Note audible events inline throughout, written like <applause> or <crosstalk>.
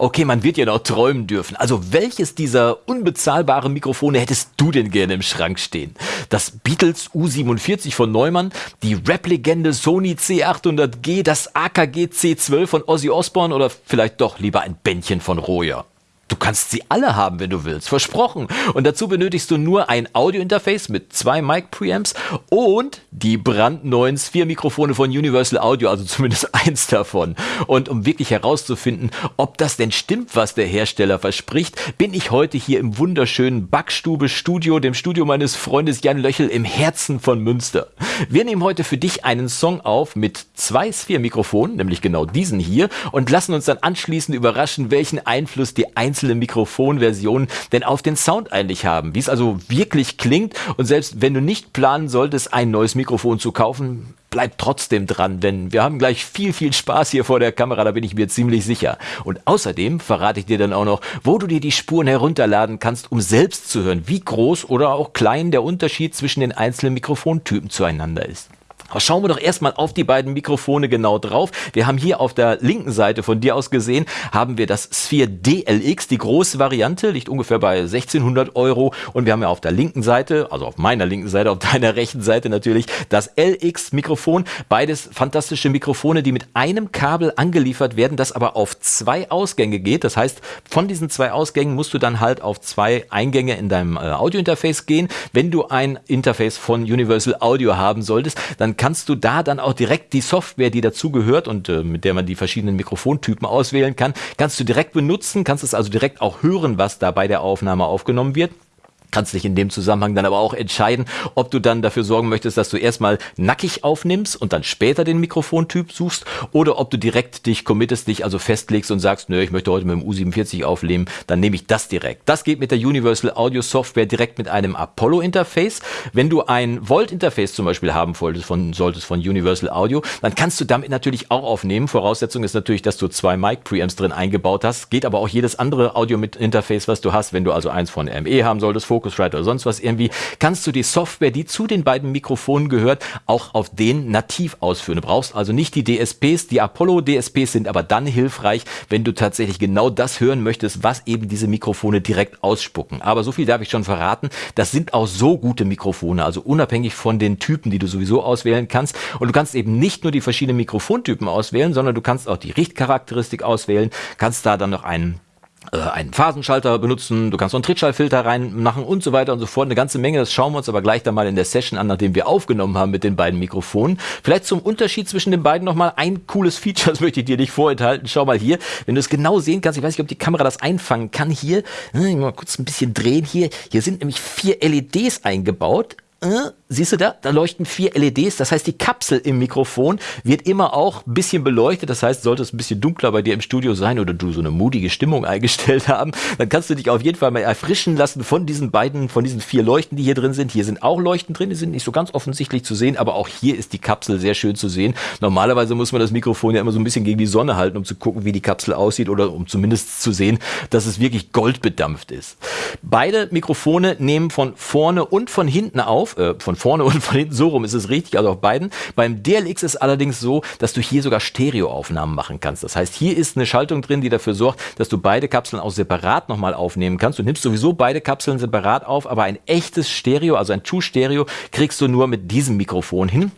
Okay, man wird ja noch träumen dürfen. Also welches dieser unbezahlbaren Mikrofone hättest du denn gerne im Schrank stehen? Das Beatles U47 von Neumann, die Rap-Legende Sony C800G, das AKG C12 von Ozzy Osbourne oder vielleicht doch lieber ein Bändchen von Royer? Du kannst sie alle haben, wenn du willst, versprochen. Und dazu benötigst du nur ein Audio-Interface mit zwei Mic-Preamps und die brandneuen Sphere-Mikrofone von Universal Audio, also zumindest <laughs> eins davon. Und um wirklich herauszufinden, ob das denn stimmt, was der Hersteller verspricht, bin ich heute hier im wunderschönen Backstube-Studio, dem Studio meines Freundes Jan Löchel im Herzen von Münster. Wir nehmen heute für dich einen Song auf mit zwei Sphere-Mikrofonen, nämlich genau diesen hier, und lassen uns dann anschließend überraschen, welchen Einfluss die einzelnen einzelne Mikrofonversionen denn auf den Sound eigentlich haben, wie es also wirklich klingt und selbst wenn du nicht planen solltest, ein neues Mikrofon zu kaufen, bleib trotzdem dran, denn wir haben gleich viel, viel Spaß hier vor der Kamera, da bin ich mir ziemlich sicher. Und außerdem verrate ich dir dann auch noch, wo du dir die Spuren herunterladen kannst, um selbst zu hören, wie groß oder auch klein der Unterschied zwischen den einzelnen Mikrofontypen zueinander ist. Aber schauen wir doch erstmal auf die beiden Mikrofone genau drauf. Wir haben hier auf der linken Seite von dir aus gesehen, haben wir das Sphere DLX, die große Variante, liegt ungefähr bei 1600 Euro. Und wir haben ja auf der linken Seite, also auf meiner linken Seite, auf deiner rechten Seite natürlich, das LX-Mikrofon. Beides fantastische Mikrofone, die mit einem Kabel angeliefert werden, das aber auf zwei Ausgänge geht. Das heißt, von diesen zwei Ausgängen musst du dann halt auf zwei Eingänge in deinem äh, Audio-Interface gehen. Wenn du ein Interface von Universal Audio haben solltest, dann kannst du da dann auch direkt die Software, die dazugehört und äh, mit der man die verschiedenen Mikrofontypen auswählen kann, kannst du direkt benutzen, kannst es also direkt auch hören, was da bei der Aufnahme aufgenommen wird kannst dich in dem Zusammenhang dann aber auch entscheiden, ob du dann dafür sorgen möchtest, dass du erstmal nackig aufnimmst und dann später den Mikrofontyp suchst oder ob du direkt dich committest, dich also festlegst und sagst, nö, ich möchte heute mit dem U47 aufnehmen, dann nehme ich das direkt. Das geht mit der Universal Audio Software direkt mit einem Apollo Interface. Wenn du ein Volt Interface zum Beispiel haben wolltest von, solltest von Universal Audio, dann kannst du damit natürlich auch aufnehmen. Voraussetzung ist natürlich, dass du zwei Mic Preamps drin eingebaut hast. Geht aber auch jedes andere Audio mit Interface, was du hast. Wenn du also eins von ME haben solltest, Focusrite oder sonst was irgendwie, kannst du die Software, die zu den beiden Mikrofonen gehört, auch auf den nativ ausführen. Du brauchst also nicht die DSPs, die Apollo DSPs sind aber dann hilfreich, wenn du tatsächlich genau das hören möchtest, was eben diese Mikrofone direkt ausspucken. Aber so viel darf ich schon verraten, das sind auch so gute Mikrofone, also unabhängig von den Typen, die du sowieso auswählen kannst. Und du kannst eben nicht nur die verschiedenen Mikrofontypen auswählen, sondern du kannst auch die Richtcharakteristik auswählen, kannst da dann noch einen einen Phasenschalter benutzen, du kannst noch einen Trittschallfilter reinmachen und so weiter und so fort. Eine ganze Menge, das schauen wir uns aber gleich dann mal in der Session an, nachdem wir aufgenommen haben mit den beiden Mikrofonen. Vielleicht zum Unterschied zwischen den beiden nochmal ein cooles Feature, <laughs> das möchte ich dir nicht vorenthalten. Schau mal hier, wenn du es genau sehen kannst, ich weiß nicht, ob die Kamera das einfangen kann, hier, äh, mal kurz ein bisschen drehen hier, hier sind nämlich vier LEDs eingebaut. Äh, Siehst du da? Da leuchten vier LEDs. Das heißt, die Kapsel im Mikrofon wird immer auch ein bisschen beleuchtet. Das heißt, sollte es ein bisschen dunkler bei dir im Studio sein oder du so eine mutige Stimmung <laughs> eingestellt haben, dann kannst du dich auf jeden Fall mal erfrischen lassen von diesen beiden, von diesen vier Leuchten, die hier drin sind. Hier sind auch Leuchten drin. Die sind nicht so ganz offensichtlich zu sehen, aber auch hier ist die Kapsel sehr schön zu sehen. Normalerweise muss man das Mikrofon ja immer so ein bisschen gegen die Sonne halten, um zu gucken, wie die Kapsel aussieht oder um zumindest zu sehen, dass es wirklich goldbedampft ist. Beide Mikrofone nehmen von vorne und von hinten auf, äh, von vorne <laughs> und von hinten so rum ist es richtig, also auf beiden. Beim DLX ist allerdings so, dass du hier sogar Stereoaufnahmen machen kannst. Das heißt, hier ist eine Schaltung drin, die dafür sorgt, dass du beide Kapseln auch separat nochmal aufnehmen kannst. Du nimmst sowieso beide Kapseln separat auf, aber ein echtes Stereo, also ein True Stereo, kriegst du nur mit diesem Mikrofon hin.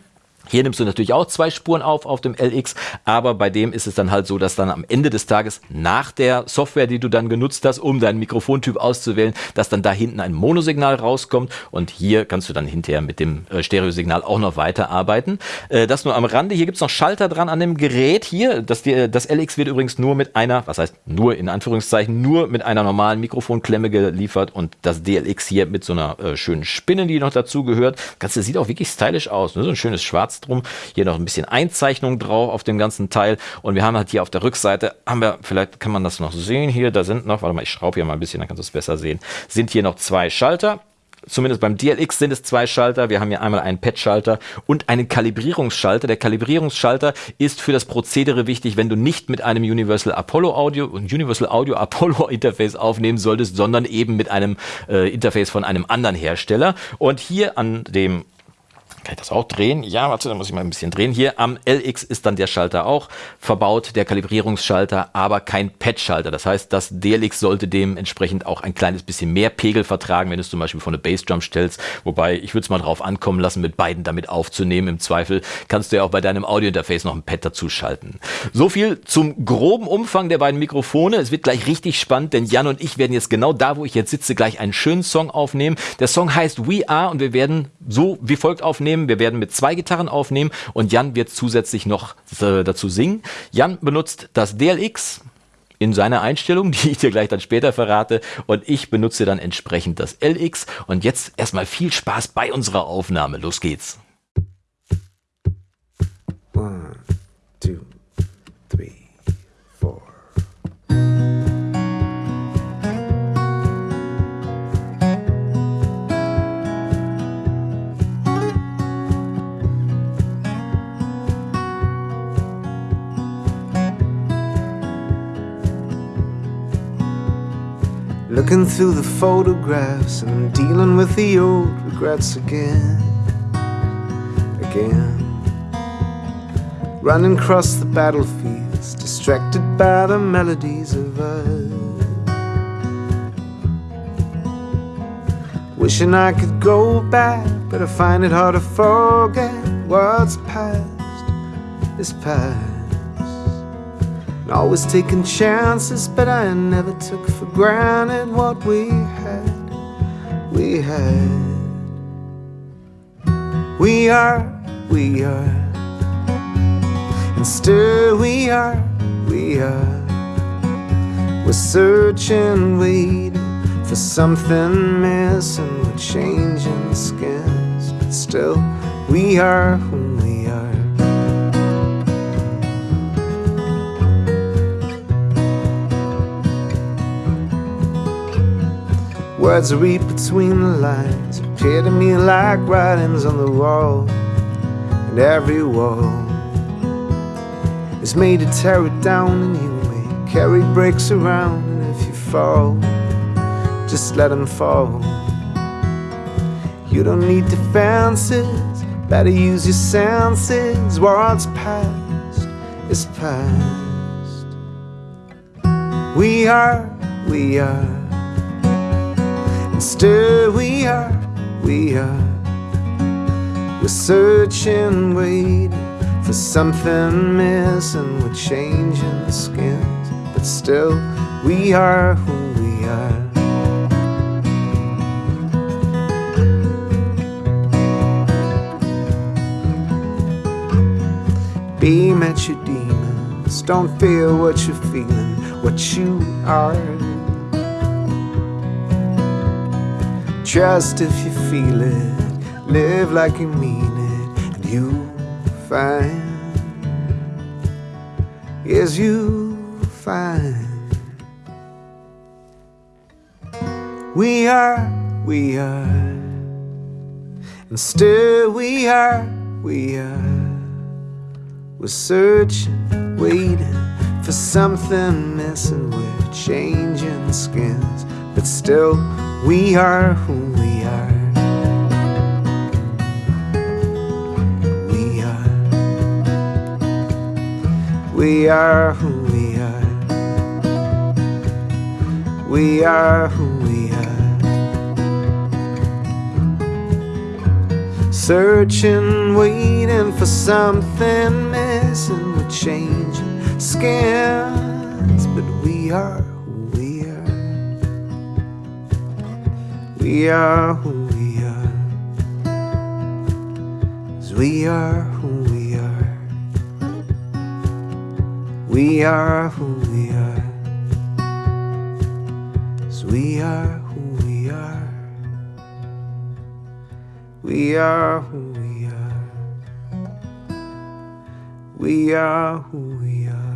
Hier nimmst du natürlich auch zwei Spuren auf auf dem LX, aber bei dem ist es dann halt so, dass dann am Ende des Tages nach der Software, die du dann genutzt hast, um deinen Mikrofontyp auszuwählen, dass dann da hinten ein Monosignal rauskommt und hier kannst du dann hinterher mit dem äh, Stereosignal auch noch weiterarbeiten. Äh, das nur am Rande. Hier gibt's noch Schalter dran an dem Gerät hier. Das, das LX wird übrigens nur mit einer, was heißt nur in Anführungszeichen, nur mit einer normalen Mikrofonklemme geliefert und das DLX hier mit so einer äh, schönen Spinne, die noch dazu gehört. Das Ganze sieht auch wirklich stylisch aus. Ne? So ein schönes Schwarz drum. Hier noch ein bisschen Einzeichnung drauf auf dem ganzen Teil. Und wir haben halt hier auf der Rückseite, haben wir, vielleicht kann man das noch sehen hier, da sind noch, warte mal, ich schraube hier mal ein bisschen, dann kannst du es besser sehen, sind hier noch zwei Schalter zumindest beim DLX sind es zwei Schalter. Wir haben hier einmal einen Pad-Schalter und einen Kalibrierungsschalter. Der Kalibrierungsschalter ist für das Prozedere wichtig, wenn du nicht mit einem Universal Apollo Audio und Universal Audio Apollo <laughs> Interface aufnehmen solltest, sondern eben mit einem äh, Interface von einem anderen Hersteller. Und hier an dem Kann ich das auch drehen? Ja, warte, da muss ich mal ein bisschen drehen. Hier am LX ist dann der Schalter auch verbaut, der Kalibrierungsschalter, aber kein Pad-Schalter. Das heißt, das DLX sollte dementsprechend auch ein kleines bisschen mehr Pegel vertragen, wenn du es zum Beispiel von eine Bassdrum stellst. Wobei, ich würde es mal drauf ankommen lassen, mit beiden damit aufzunehmen. Im Zweifel kannst du ja auch bei deinem Audiointerface noch ein Pad dazu schalten. So viel zum groben Umfang der beiden Mikrofone. Es wird gleich richtig spannend, denn Jan und ich werden jetzt genau da, wo ich jetzt sitze, gleich einen schönen Song aufnehmen. Der Song heißt We Are und wir werden so wie folgt aufnehmen aufnehmen. Wir werden mit zwei Gitarren aufnehmen und Jan wird zusätzlich noch äh, dazu singen. Jan benutzt das DLX in seiner Einstellung, <laughs> die ich dir gleich dann später verrate. Und ich benutze dann entsprechend das LX. Und jetzt erstmal viel Spaß bei unserer Aufnahme. Los geht's. One, two. Looking through the photographs and I'm dealing with the old regrets again. Again. Running across the battlefields, distracted by the melodies of us. Wishing I could go back, but I find it hard to forget what's past is past. Always taking chances, but I never took for granted what we had. We had. We are, we are. And still we are, we are. We're searching, waiting for something missing. We're changing skins, but still we are who Words I read between the lines appear to me like writings on the wall, and every wall is made to tear it down, and you may carry bricks around, and if you fall, just let them fall. You don't need defenses, better use your senses. What's past is past. We are, we are. Still we are, we are. We're searching, waiting for something missing. We're changing the skins But still we are who we are. Beam at your demons. Don't feel what you're feeling What you are Trust if you feel it, live like you mean it, and you'll find, yes, you'll find. We are, we are, and still we are, we are. We're searching, waiting for something missing. We're changing skins, but still we are who we are. We are. We are who we are. We are who we are. Searching, waiting for something missing. We're changing skins, but we are. We are who we are. Cause we are who we are. We are who we are. Cause we are who we are. We are who we are. We are who we are.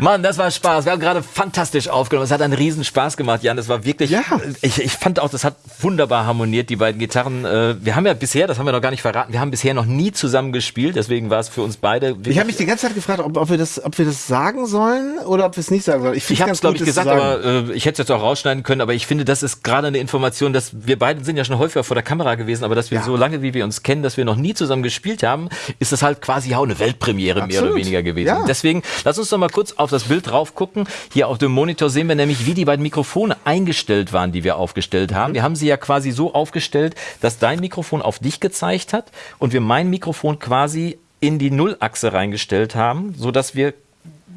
Mann, das war Spaß. Wir haben gerade fantastisch aufgenommen. Es hat einen riesen Spaß gemacht, Jan. Das war wirklich. Ja. Ich, ich fand auch, das hat wunderbar harmoniert, die beiden Gitarren. Äh, wir haben ja bisher, das haben wir noch gar nicht verraten, wir haben bisher noch nie zusammen gespielt. Deswegen war es für uns beide. Ich habe mich die ganze Zeit gefragt, ob, ob, wir das, ob wir das sagen sollen oder ob wir es nicht sagen sollen. Ich, ich habe es, glaube ich, gesagt, aber äh, ich hätte es jetzt auch rausschneiden können. Aber ich finde, das ist gerade eine Information, dass wir beide sind ja schon häufiger vor der Kamera gewesen, aber dass wir ja. so lange, wie wir uns kennen, dass wir noch nie zusammen gespielt haben, ist das halt quasi auch eine Weltpremiere Absolut. mehr oder weniger gewesen. Ja. Deswegen, lass uns doch mal kurz auf das Bild drauf gucken. Hier auf dem Monitor sehen wir nämlich, wie die beiden Mikrofone eingestellt waren, die wir aufgestellt haben. Mhm. Wir haben sie ja quasi so aufgestellt, dass dein Mikrofon auf dich gezeigt hat und wir mein Mikrofon quasi in die Nullachse reingestellt haben, so dass wir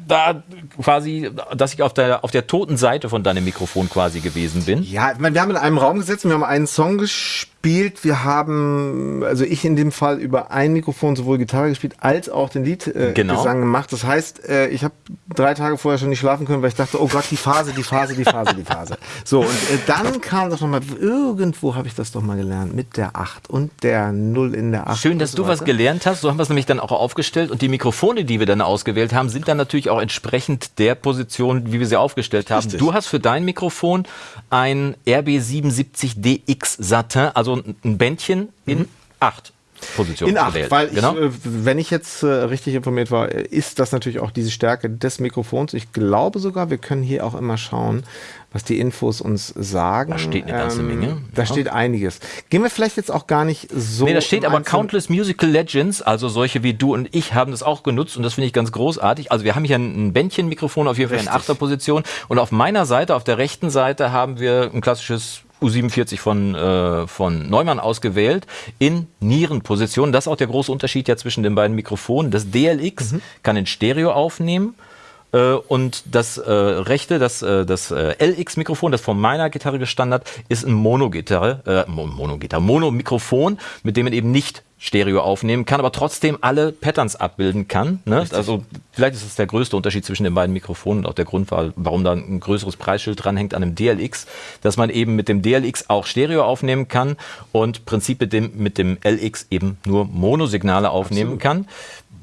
da quasi, dass ich auf der, auf der toten Seite von deinem Mikrofon quasi gewesen bin. Ja, wir haben in einem Raum gesessen, wir haben einen Song gespielt gespielt. Wir haben, also ich in dem Fall über ein Mikrofon sowohl Gitarre gespielt als auch den Liedgesang äh, genau. gemacht. Das heißt, äh, ich habe drei Tage vorher schon nicht schlafen können, weil ich dachte, oh Gott, die Phase, die Phase, die Phase, die Phase. So, und äh, dann kam doch nochmal, irgendwo habe ich das doch mal gelernt, mit der 8 und der 0 in der 8. Schön, dass so du was gelernt hast. So haben wir es nämlich dann auch aufgestellt. Und die Mikrofone, die wir dann ausgewählt haben, sind dann natürlich auch entsprechend der Position, wie wir sie aufgestellt haben. Richtig. Du hast für dein Mikrofon ein RB77DX Satin, also ein Bändchen in mhm. acht Positionen in acht, gewählt. Weil genau. ich, äh, wenn ich jetzt äh, richtig informiert war, ist das natürlich auch diese Stärke des Mikrofons. Ich glaube sogar, wir können hier auch immer schauen, was die Infos uns sagen. Da steht eine ganze ähm, Menge. Da ja. steht einiges. Gehen wir vielleicht jetzt auch gar nicht so. Nee, da steht aber Countless Musical Legends, also solche wie du und ich haben das auch genutzt und das finde ich ganz großartig. Also wir haben hier ein Bändchenmikrofon auf jeden Fall in Achterposition und auf meiner Seite, auf der rechten Seite haben wir ein klassisches U47 von, äh, von Neumann ausgewählt in Nierenposition. Das ist auch der große Unterschied ja zwischen den beiden Mikrofonen. Das DLX mhm. kann in Stereo aufnehmen und das äh, rechte, das, äh, das äh, LX-Mikrofon, das von meiner Gitarre gestandet, ist ein Mono-Gitarre, äh, Mono-Gitarre, Mono-Mikrofon, mit dem man eben nicht Stereo aufnehmen kann, aber trotzdem alle Patterns abbilden kann. Ne? Also vielleicht ist das der größte Unterschied zwischen den beiden Mikrofonen und auch der Grund, warum da ein größeres Preisschild dranhängt an einem DLX, dass man eben mit dem DLX auch Stereo aufnehmen kann und Prinzip mit dem, mit dem LX eben nur Monosignale aufnehmen Absolut. kann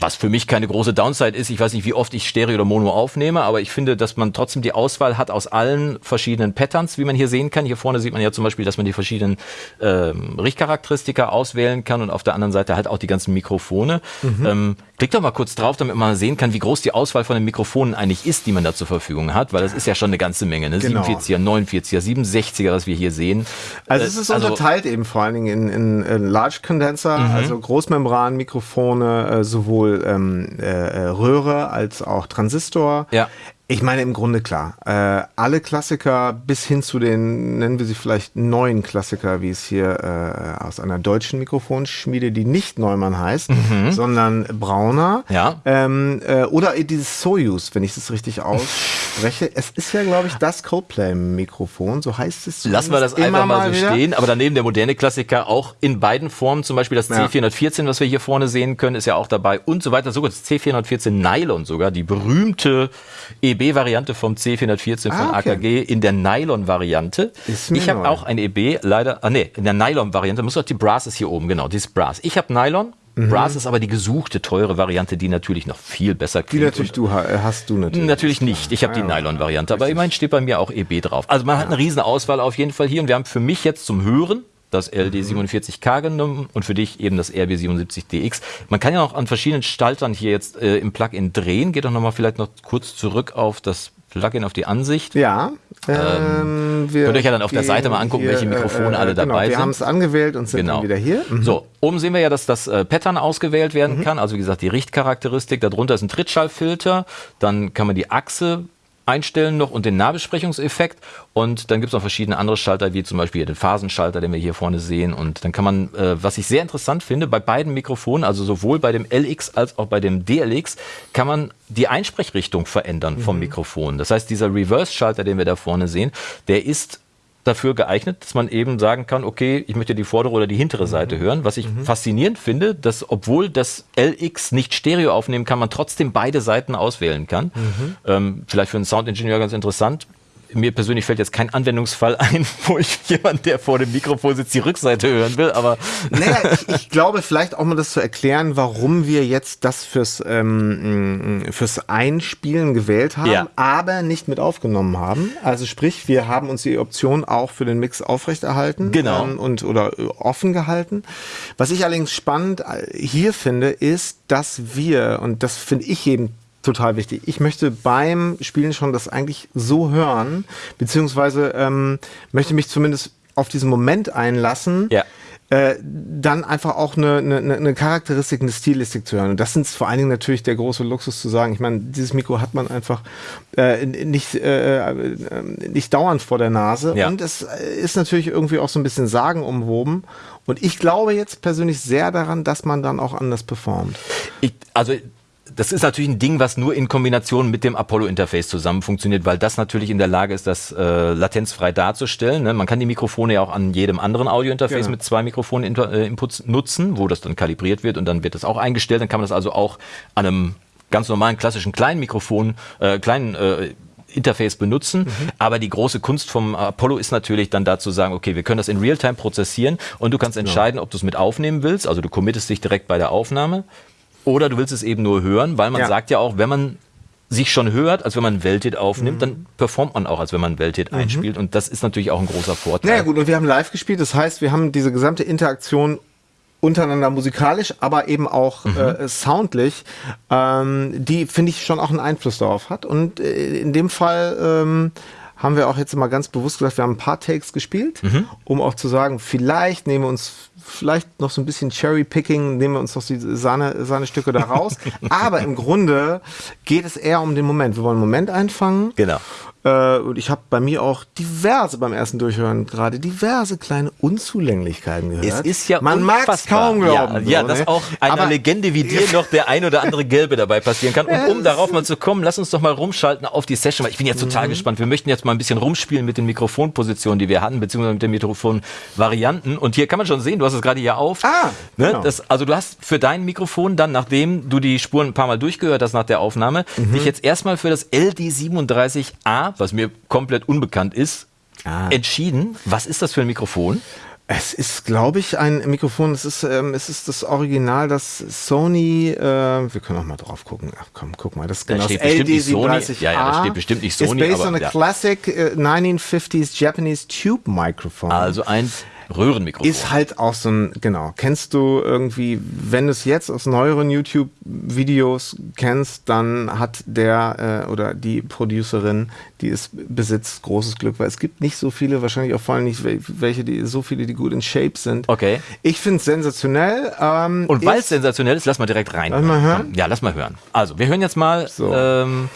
was für mich keine große Downside ist. Ich weiß nicht, wie oft ich Stereo oder Mono aufnehme, aber ich finde, dass man trotzdem die Auswahl hat aus allen verschiedenen Patterns, wie man hier sehen kann. Hier vorne sieht man ja zum Beispiel, dass man die verschiedenen ähm, Richtcharakteristika auswählen kann und auf der anderen Seite halt auch die ganzen Mikrofone. Mhm. Ähm, klick doch mal kurz drauf, damit man sehen kann, wie groß die Auswahl von den Mikrofonen eigentlich ist, die man da zur Verfügung hat, weil das ist ja schon eine ganze Menge. Ne? Genau. 47er, 49er, 67er, was wir hier sehen. Also es ist also, unterteilt eben vor allen Dingen in, in, in Large Condenser, mhm. also Großmembranmikrofone, äh, sowohl ähm, äh, äh, Röhre als auch Transistor. Ja. Ich meine im Grunde klar. Äh, alle Klassiker bis hin zu den, nennen wir sie vielleicht neuen Klassiker, wie es hier äh, aus einer deutschen Mikrofonschmiede, die nicht Neumann heißt, mhm. sondern Brauner. Ja. Ähm, äh, oder dieses Soyuz, wenn ich das richtig ausspreche. es ist ja, glaube ich, das Coldplay-Mikrofon, so heißt es. Lassen wir das einfach mal so wieder. stehen. Aber daneben der moderne Klassiker auch in beiden Formen, zum Beispiel das C414, was wir hier vorne sehen können, ist ja auch dabei und so weiter. Sogar das C414 Nylon sogar, die berühmte EB EB-Variante vom C414 von ah, okay. AKG in der Nylon-Variante. Ich habe auch ein EB, leider, ah nee, in der Nylon-Variante, muss auch die Brass ist hier oben, genau, die ist Brass. Ich habe Nylon, Mhm. Brass ist aber die gesuchte, teure Variante, die natürlich noch viel besser klingt. Die natürlich du äh, hast du natürlich. Natürlich nicht. Ich habe die Nylon-Variante, aber immerhin steht bei mir auch EB drauf. Also man hat eine riesen Auswahl auf jeden Fall hier und wir haben für mich jetzt zum Hören das LD47K genommen und für dich eben das RB77DX. Man kann ja noch an verschiedenen Staltern hier jetzt äh, im Plugin drehen. Geht doch nochmal vielleicht noch kurz zurück auf das Plugin, auf die Ansicht. Ja. Ähm, könnt ihr euch ja dann auf der Seite mal angucken, hier, welche Mikrofone äh, alle genau, dabei wir sind. Wir haben es angewählt und sind genau. dann wieder hier. Mhm. So, oben sehen wir ja, dass das äh, Pattern ausgewählt werden mhm. kann. Also wie gesagt, die Richtcharakteristik. Darunter ist ein Trittschallfilter. Dann kann man die Achse einstellen noch und den Nahbesprechungseffekt. Und dann gibt es noch verschiedene andere Schalter, wie zum Beispiel den Phasenschalter, den wir hier vorne sehen. Und dann kann man, äh, was ich sehr interessant finde, bei beiden Mikrofonen, also sowohl bei dem LX als auch bei dem DLX, kann man die Einsprechrichtung verändern vom mhm. Mikrofon. Das heißt, dieser Reverse-Schalter, den wir da vorne sehen, der ist dafür geeignet, dass man eben sagen kann, okay, ich möchte die vordere oder die hintere Seite mhm. hören. Was ich mhm. faszinierend finde, dass obwohl das LX nicht Stereo aufnehmen kann, man trotzdem beide Seiten auswählen kann. Mhm. Ähm, vielleicht für einen Soundingenieur ganz interessant mir persönlich fällt jetzt kein Anwendungsfall ein, <laughs> wo ich jemand, der vor dem Mikrofon sitzt, die Rückseite hören will, aber. <laughs> Naja, ich, ich glaube vielleicht auch mal das zu erklären, warum wir jetzt das fürs, ähm, fürs Einspielen gewählt haben, ja. aber nicht mit aufgenommen haben. Also sprich, wir haben uns die Option auch für den Mix aufrechterhalten genau. Ähm, und oder äh, offen gehalten. Was ich allerdings spannend äh, hier finde, ist, dass wir, und das finde ich eben total wichtig. Ich möchte beim Spielen schon das eigentlich so hören, beziehungsweise ähm, möchte mich zumindest auf diesen Moment einlassen. Ja. Äh, dann einfach auch eine, eine, eine Charakteristik, eine Stilistik zu hören. Und das sind vor allen Dingen natürlich der große Luxus zu sagen. Ich meine, dieses Mikro hat man einfach äh, nicht, äh, äh, nicht dauernd vor der Nase. Ja. Und es ist natürlich irgendwie auch so ein bisschen sagenumwoben. Und ich glaube jetzt persönlich sehr daran, dass man dann auch anders performt. Ich, also das ist natürlich ein Ding, was nur in Kombination mit dem Apollo-Interface zusammen funktioniert, weil das natürlich in der Lage ist, das äh, latenzfrei darzustellen. Ne? Man kann die Mikrofone ja auch an jedem anderen Audio-Interface genau. mit zwei Mikrofonen-Inputs äh, nutzen, wo das dann kalibriert wird und dann wird das auch eingestellt. Dann kann man das also auch an einem ganz normalen klassischen kleinen Mikrofon, äh, kleinen äh, Interface benutzen. Mhm. Aber die große Kunst vom Apollo ist natürlich dann da zu sagen, okay, wir können das in Realtime prozessieren und du kannst entscheiden, ob du es mit aufnehmen willst. Also du committest dich direkt bei der Aufnahme oder du willst es eben nur hören, weil man ja. sagt ja auch, wenn man sich schon hört, als wenn man Welthit aufnimmt, mhm. dann performt man auch, als wenn man Welthit mhm. einspielt. Und das ist natürlich auch ein großer Vorteil. Naja gut, und wir haben live gespielt, das heißt, wir haben diese gesamte Interaktion untereinander musikalisch, aber eben auch mhm. äh, soundlich, ähm, die finde ich schon auch einen Einfluss darauf hat. Und äh, in dem Fall ähm, haben wir auch jetzt mal ganz bewusst gesagt, wir haben ein paar Takes gespielt, mhm. um auch zu sagen, vielleicht nehmen wir uns vielleicht noch so ein bisschen Cherry-Picking, nehmen wir uns noch die Sahne, Sahnestücke da raus. <laughs> Aber im Grunde geht es eher um den Moment. Wir wollen einen Moment einfangen. Genau. Äh, und ich habe bei mir auch diverse beim ersten Durchhören gerade diverse kleine Unzulänglichkeiten gehört. Es ist ja Man mag es kaum glauben. Ja, ja so, dass ne? auch einer Aber Legende wie dir <laughs> noch der ein oder andere Gelbe dabei passieren kann. Und um darauf mal zu kommen, lass uns doch mal rumschalten auf die Session, weil ich bin jetzt total mhm. gespannt. Wir möchten jetzt mal ein bisschen rumspielen mit den Mikrofonpositionen, die wir hatten, beziehungsweise mit den Mikrofonvarianten. Und hier kann man schon sehen, du hast es gerade hier auf. Ah, ne? genau. das, also du hast für dein Mikrofon dann, nachdem du die Spuren ein paar Mal durchgehört hast nach der Aufnahme, mhm. dich jetzt erstmal für das LD37A was mir komplett unbekannt ist, ah. entschieden. Was ist das für ein Mikrofon? Es ist, glaube ich, ein Mikrofon. Es ist, ähm, es ist das Original, das Sony. Äh, wir können auch mal drauf gucken. Ach komm, guck mal, das ist genau da das LD37A. Ja, ja, da steht bestimmt nicht Sony. Ist based aber, on a ja. classic uh, 1950s Japanese tube microphone. Also ein Röhrenmikrofon. Ist halt auch so ein, genau. Kennst du irgendwie, wenn du es jetzt aus neueren YouTube-Videos kennst, dann hat der äh, oder die Producerin, die es besitzt, großes Glück, weil es gibt nicht so viele, wahrscheinlich auch vor allem nicht welche, die so viele, die gut in Shape sind. Okay. Ich finde es sensationell. Ähm, Und weil es sensationell ist, lass mal direkt rein. Lass mal hören. Ja, lass mal hören. Also, wir hören jetzt mal. So. Ähm,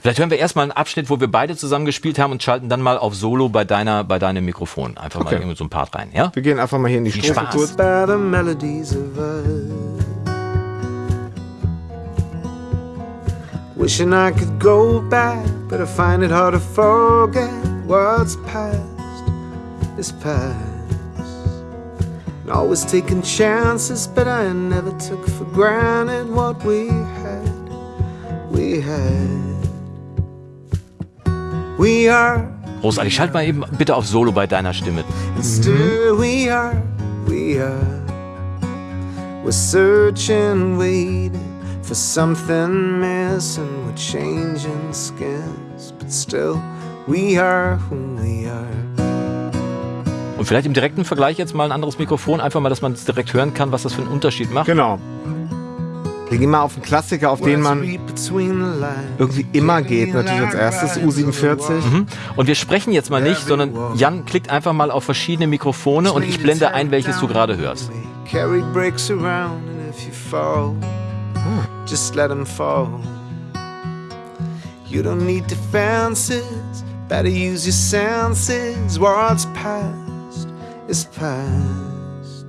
Vielleicht hören wir erstmal einen Abschnitt, wo wir beide zusammen gespielt haben und schalten dann mal auf Solo bei deiner, bei deinem Mikrofon. Einfach okay. mal irgendwie so ein Part rein, ja? Wir gehen einfach mal hier in die Strophe kurz. Wishing I could go back, but I find it hard to forget what's past is past. And always taking chances, but I never took for granted what we had. We had. We are. Großartig, schalt mal eben bitte auf Solo bei deiner Stimme. Still we are, we are. We're searching, waiting for something missing. We're changing skins, but still we are who we are. Und vielleicht im direkten Vergleich jetzt mal ein anderes Mikrofon, einfach mal, dass man es direkt hören kann, was das für einen Unterschied macht. Genau. Wir gehen mal auf einen Klassiker, auf den man irgendwie immer geht, natürlich als erstes, U47. Mhm. Und wir sprechen jetzt mal nicht, sondern Jan klickt einfach mal auf verschiedene Mikrofone und ich blende ein, welches du gerade hörst. Just let them fall. You don't need defenses, better use your senses. What's past is past.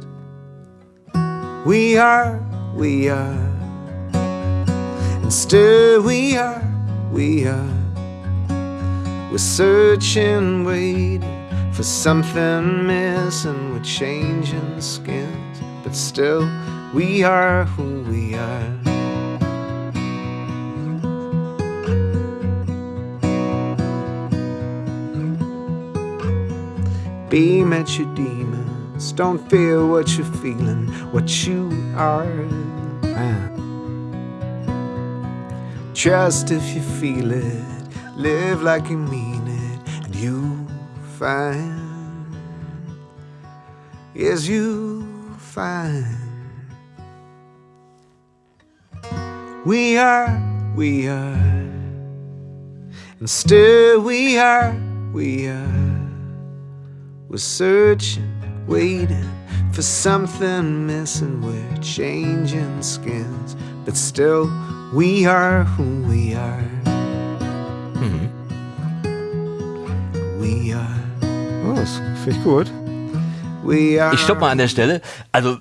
We are, we are. Still we are, we are. We're searching, waiting for something missing. We're changing skins, but still we are who we are. beam at your demons. Don't fear what you're feeling, what you are. Trust if you feel it, live like you mean it, and you find. Yes, you find. We are, we are, and still we are, we are. We're searching, waiting for something missing. We're changing skins, but still we are who we are. Mhm. We are. Oh, das finde ich gut. We are. Ich stopp mal an der Stelle. Also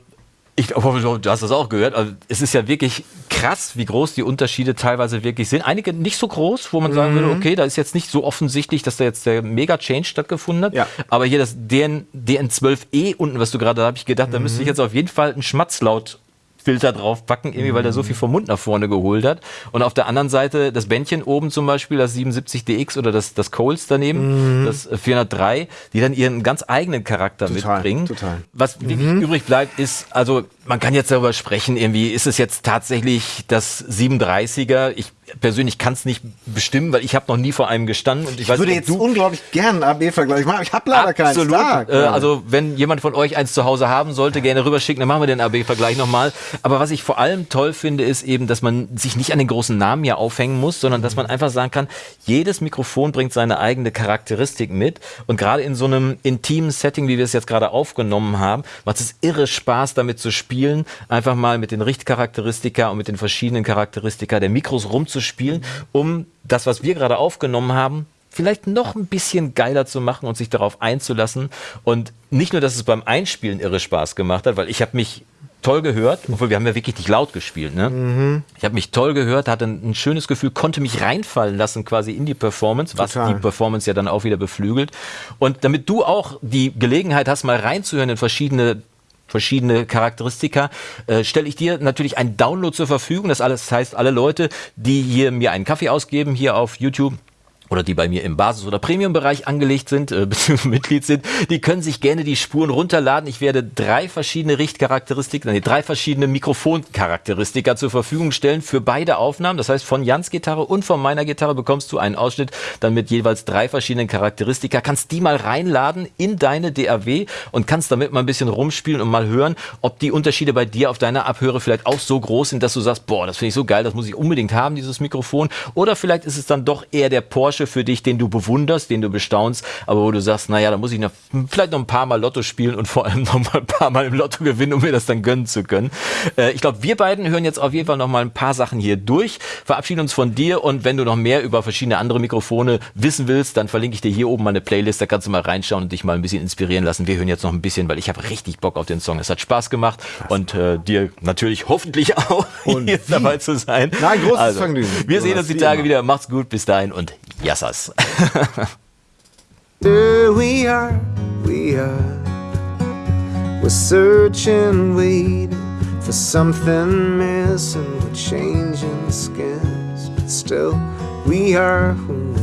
ich hoffe, du hast das auch gehört. Also, es ist ja wirklich krass, wie groß die Unterschiede teilweise wirklich sind. Einige nicht so groß, wo man sagen würde, mhm. okay, da ist jetzt nicht so offensichtlich, dass da jetzt der Mega-Change stattgefunden hat. Ja. Aber hier das DN, DN12E unten, was du gerade, da habe ich gedacht, mhm. da müsste ich jetzt auf jeden Fall einen Schmatzlaut Filter draufpacken, irgendwie, weil der so viel vom Mund nach vorne geholt hat. Und auf der anderen Seite das Bändchen oben zum Beispiel, das 77DX oder das, das Coles daneben, mhm. das 403, die dann ihren ganz eigenen Charakter total, mitbringen. Total. Was wirklich mhm. übrig bleibt, ist, also man kann jetzt darüber sprechen, irgendwie ist es jetzt tatsächlich das 37er. Ich persönlich kann es nicht bestimmen, weil ich habe noch nie vor einem gestanden. Und ich, ich weiß, würde jetzt du unglaublich gern AB-Vergleich machen. Ich habe leider keinen. Absolut. Äh, also wenn jemand von euch eins zu Hause haben sollte, gerne rüberschicken, dann machen wir den AB-Vergleich nochmal. Aber was ich vor allem toll finde, ist eben, dass man sich nicht an den großen Namen hier aufhängen muss, sondern dass man einfach sagen kann, jedes Mikrofon bringt seine eigene Charakteristik mit. Und gerade in so einem intimen Setting, wie wir es jetzt gerade aufgenommen haben, macht es irre Spaß, damit zu spielen. Einfach mal mit den Richtcharakteristika und mit den verschiedenen Charakteristika der Mikros rumzuspielen, um das, was wir gerade aufgenommen haben, vielleicht noch ein bisschen geiler zu machen und sich darauf einzulassen. Und nicht nur, dass es beim Einspielen irre Spaß gemacht hat, weil ich habe mich toll gehört, obwohl wir haben ja wirklich nicht laut gespielt. Ne? Mhm. Ich habe mich toll gehört, hatte ein, ein, schönes Gefühl, konnte mich reinfallen lassen quasi in die Performance, was Total. die Performance ja dann auch wieder beflügelt. Und damit du auch die Gelegenheit hast, mal reinzuhören in verschiedene verschiedene Charakteristika, äh, stelle ich dir natürlich ein Download zur Verfügung. Das alles heißt, alle Leute, die hier mir einen Kaffee ausgeben, hier auf YouTube, oder die bei mir im Basis- oder Premium-Bereich angelegt sind, äh, <laughs> bzw. Mitglied sind, die können sich gerne die Spuren runterladen. Ich werde drei verschiedene Richtcharakteristiken, nee, drei verschiedene Mikrofoncharakteristika zur Verfügung stellen für beide Aufnahmen. Das heißt, von Jans Gitarre und von meiner Gitarre bekommst du einen Ausschnitt dann mit jeweils drei verschiedenen Charakteristika. Kannst die mal reinladen in deine DAW und kannst damit mal ein bisschen rumspielen und mal hören, ob die Unterschiede bei dir auf deiner Abhöre vielleicht auch so groß sind, dass du sagst, boah, das finde ich so geil, das muss ich unbedingt haben, dieses Mikrofon. Oder vielleicht ist es dann doch eher der Porsche Porsche für dich, den du bewunderst, den du bestaunst, aber wo du sagst, naja, da muss ich noch, vielleicht noch ein paar Mal Lotto spielen und vor allem <laughs> noch mal ein paar Mal im Lotto gewinnen, um mir das dann gönnen zu können. Äh, ich glaube, wir beiden hören jetzt auf jeden Fall noch mal ein paar Sachen hier durch, verabschieden uns von dir und wenn du noch mehr über verschiedene andere Mikrofone wissen willst, dann verlinke ich dir hier oben meine Playlist, da kannst du mal reinschauen und dich mal ein bisschen inspirieren lassen. Wir hören jetzt noch ein bisschen, weil ich habe richtig Bock auf den Song. Es hat Spaß gemacht und äh, dir natürlich hoffentlich auch <laughs> und hier dabei zu sein. Nein, großes also, Vergnügen. Wir sehen uns die Tage wieder. Macht's gut, bis dahin und Yassas. <laughs> Here we are, we are. We're searching, waiting for something missing. We're changing skins, but still we are who